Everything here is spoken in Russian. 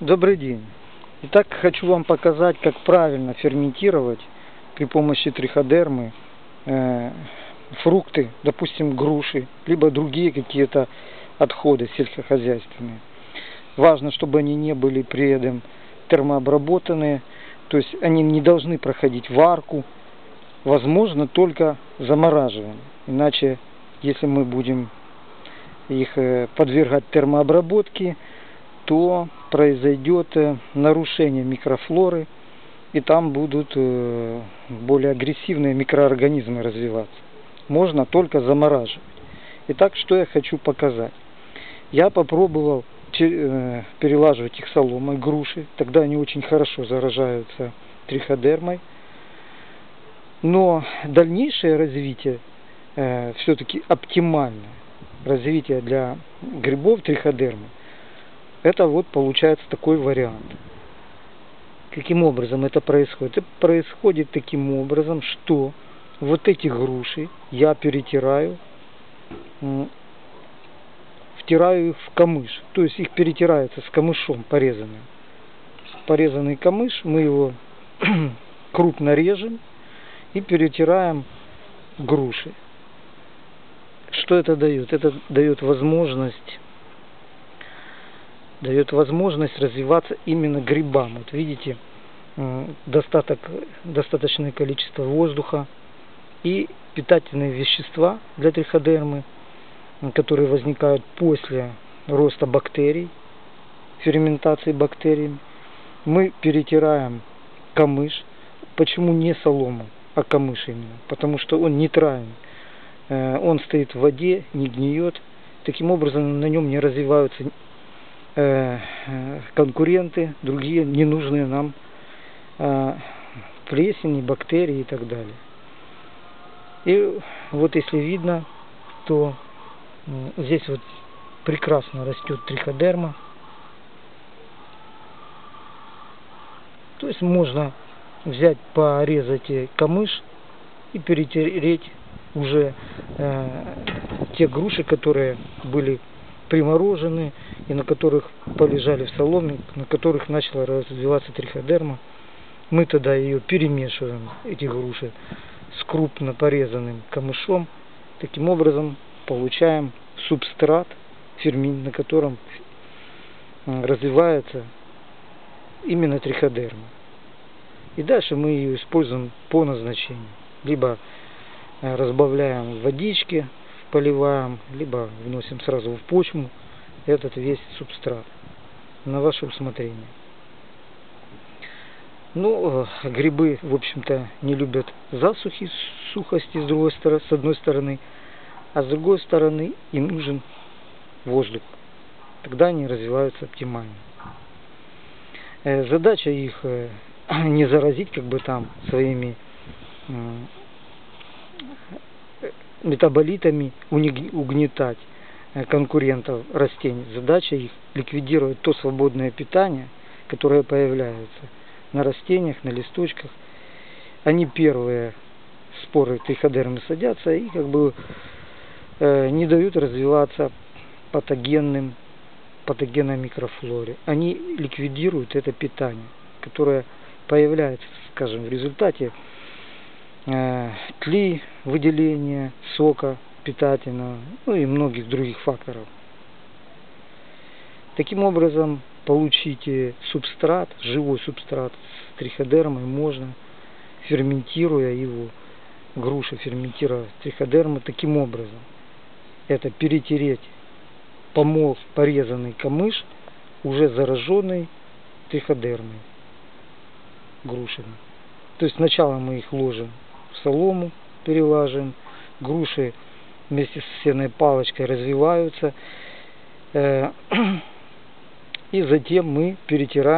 Добрый день. Итак, хочу вам показать, как правильно ферментировать при помощи триходермы э, фрукты, допустим, груши, либо другие какие-то отходы сельскохозяйственные. Важно, чтобы они не были при этом термообработанные, то есть они не должны проходить варку, возможно только замораживание. Иначе, если мы будем их э, подвергать термообработке, то произойдет э, нарушение микрофлоры, и там будут э, более агрессивные микроорганизмы развиваться. Можно только замораживать. Итак, что я хочу показать. Я попробовал перелаживать их соломой, груши, тогда они очень хорошо заражаются триходермой. Но дальнейшее развитие э, все-таки оптимальное развитие для грибов триходермы, это вот получается такой вариант. Каким образом это происходит? Это происходит таким образом, что вот эти груши я перетираю, втираю их в камыш. То есть их перетирается с камышом порезанным. Порезанный камыш, мы его крупно режем и перетираем груши. Что это дает? Это дает возможность дает возможность развиваться именно грибам. Вот видите, достаток, достаточное количество воздуха и питательные вещества для триходермы, которые возникают после роста бактерий, ферментации бактерий. Мы перетираем камыш. Почему не солому, а камыш именно? Потому что он нейтральный. Э, он стоит в воде, не гниет. Таким образом на нем не развиваются конкуренты, другие ненужные нам э, плесени, бактерии и так далее. И вот если видно, то здесь вот прекрасно растет триходерма. То есть можно взять, порезать камыш и перетереть уже э, те груши, которые были приморожены и на которых полежали в соломе, на которых начала развиваться триходерма. Мы тогда ее перемешиваем, эти груши, с крупно порезанным камышом. Таким образом получаем субстрат, фермин, на котором развивается именно триходерма. И дальше мы ее используем по назначению. Либо Э, разбавляем в водичке, поливаем, либо вносим сразу в почву этот весь субстрат на ваше усмотрение. Ну, э, грибы, в общем-то, не любят засухи, сухости с, другой стороны, с одной стороны, а с другой стороны им нужен воздух. Тогда они развиваются оптимально. Э, задача их не заразить как бы там своими метаболитами угнетать э, конкурентов растений. Задача их ликвидировать то свободное питание, которое появляется на растениях, на листочках. Они первые споры триходермы садятся и как бы э, не дают развиваться патогенным патогенной микрофлоре. Они ликвидируют это питание, которое появляется, скажем, в результате тли, выделения сока питательного, ну и многих других факторов. Таким образом, получите субстрат, живой субстрат с триходермой можно, ферментируя его, груша ферментируя триходермы таким образом. Это перетереть помол, порезанный камыш, уже зараженный триходермой, грушами. То есть сначала мы их ложим солому перелаживаем, груши вместе с сенной палочкой развиваются, э, и затем мы перетираем